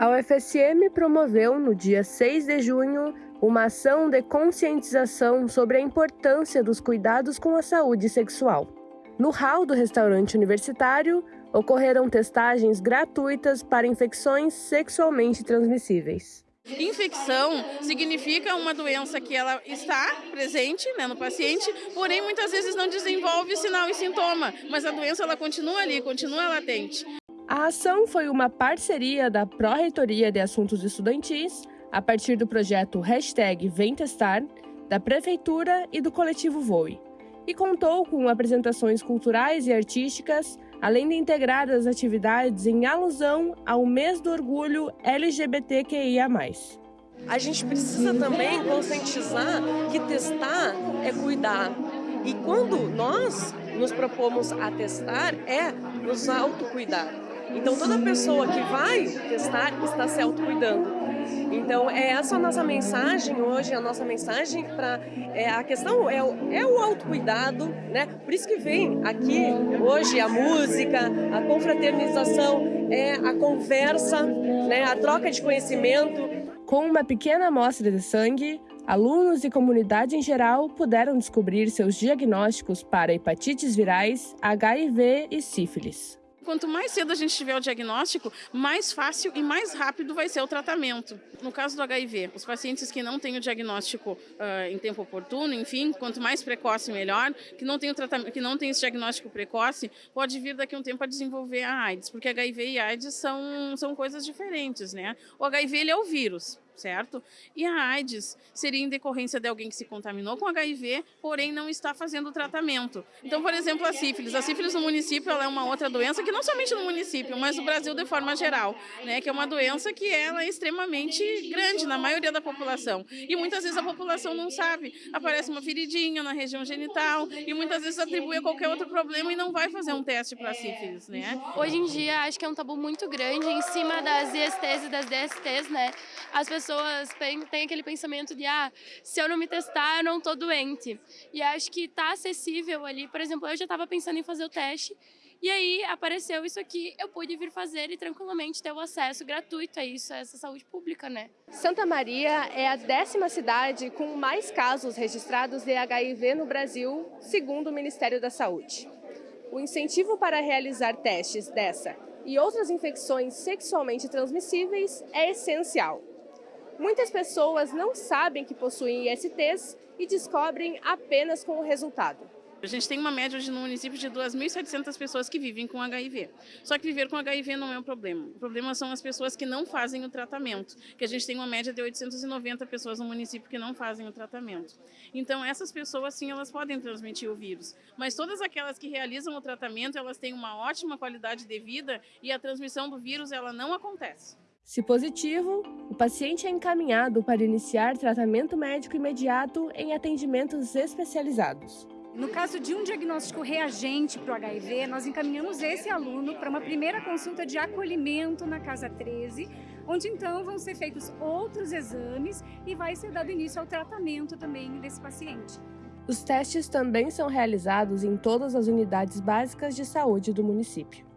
A UFSM promoveu, no dia 6 de junho, uma ação de conscientização sobre a importância dos cuidados com a saúde sexual. No hall do restaurante universitário, ocorreram testagens gratuitas para infecções sexualmente transmissíveis. Infecção significa uma doença que ela está presente né, no paciente, porém muitas vezes não desenvolve sinal e sintoma, mas a doença ela continua ali, continua latente. A ação foi uma parceria da Pró-Reitoria de Assuntos Estudantis, a partir do projeto Hashtag Vem Testar, da Prefeitura e do coletivo Voe, e contou com apresentações culturais e artísticas, além de integrar as atividades em alusão ao mês do orgulho LGBTQIA+. A gente precisa também conscientizar que testar é cuidar. E quando nós nos propomos a testar, é nos autocuidar. Então toda pessoa que vai testar está se autocuidando. Então é essa a nossa mensagem hoje, a nossa mensagem para é, a questão é o, é o autocuidado, né? Por isso que vem aqui hoje a música, a confraternização, é a conversa, né? A troca de conhecimento. Com uma pequena amostra de sangue, alunos e comunidade em geral puderam descobrir seus diagnósticos para hepatites virais, HIV e sífilis. Quanto mais cedo a gente tiver o diagnóstico, mais fácil e mais rápido vai ser o tratamento. No caso do HIV, os pacientes que não têm o diagnóstico uh, em tempo oportuno, enfim, quanto mais precoce melhor, que não tem o tratamento, que não tem esse diagnóstico precoce, pode vir daqui a um tempo a desenvolver a AIDS, porque HIV e AIDS são, são coisas diferentes, né? O HIV ele é o vírus, certo? E a AIDS seria em decorrência de alguém que se contaminou com HIV, porém não está fazendo o tratamento. Então, por exemplo, a sífilis. A sífilis no município é uma outra doença que não somente no município, mas no Brasil de forma geral, né? Que é uma doença que ela é extremamente grande na maioria da população. E muitas vezes a população não sabe. Aparece uma feridinha na região genital e muitas vezes atribui a qualquer outro problema e não vai fazer um teste para sífilis, né? Hoje em dia, acho que é um tabu muito grande em cima das ISTs e das DSTs, né? As pessoas pessoas têm aquele pensamento de, ah, se eu não me testar, eu não tô doente. E acho que tá acessível ali. Por exemplo, eu já estava pensando em fazer o teste e aí apareceu isso aqui, eu pude vir fazer e tranquilamente ter o acesso gratuito a isso, a essa saúde pública, né? Santa Maria é a décima cidade com mais casos registrados de HIV no Brasil, segundo o Ministério da Saúde. O incentivo para realizar testes dessa e outras infecções sexualmente transmissíveis é essencial. Muitas pessoas não sabem que possuem ISTs e descobrem apenas com o resultado. A gente tem uma média hoje no município de 2.700 pessoas que vivem com HIV. Só que viver com HIV não é um problema. O problema são as pessoas que não fazem o tratamento, que a gente tem uma média de 890 pessoas no município que não fazem o tratamento. Então essas pessoas sim, elas podem transmitir o vírus, mas todas aquelas que realizam o tratamento, elas têm uma ótima qualidade de vida e a transmissão do vírus ela não acontece. Se positivo, o paciente é encaminhado para iniciar tratamento médico imediato em atendimentos especializados. No caso de um diagnóstico reagente para o HIV, nós encaminhamos esse aluno para uma primeira consulta de acolhimento na Casa 13, onde então vão ser feitos outros exames e vai ser dado início ao tratamento também desse paciente. Os testes também são realizados em todas as unidades básicas de saúde do município.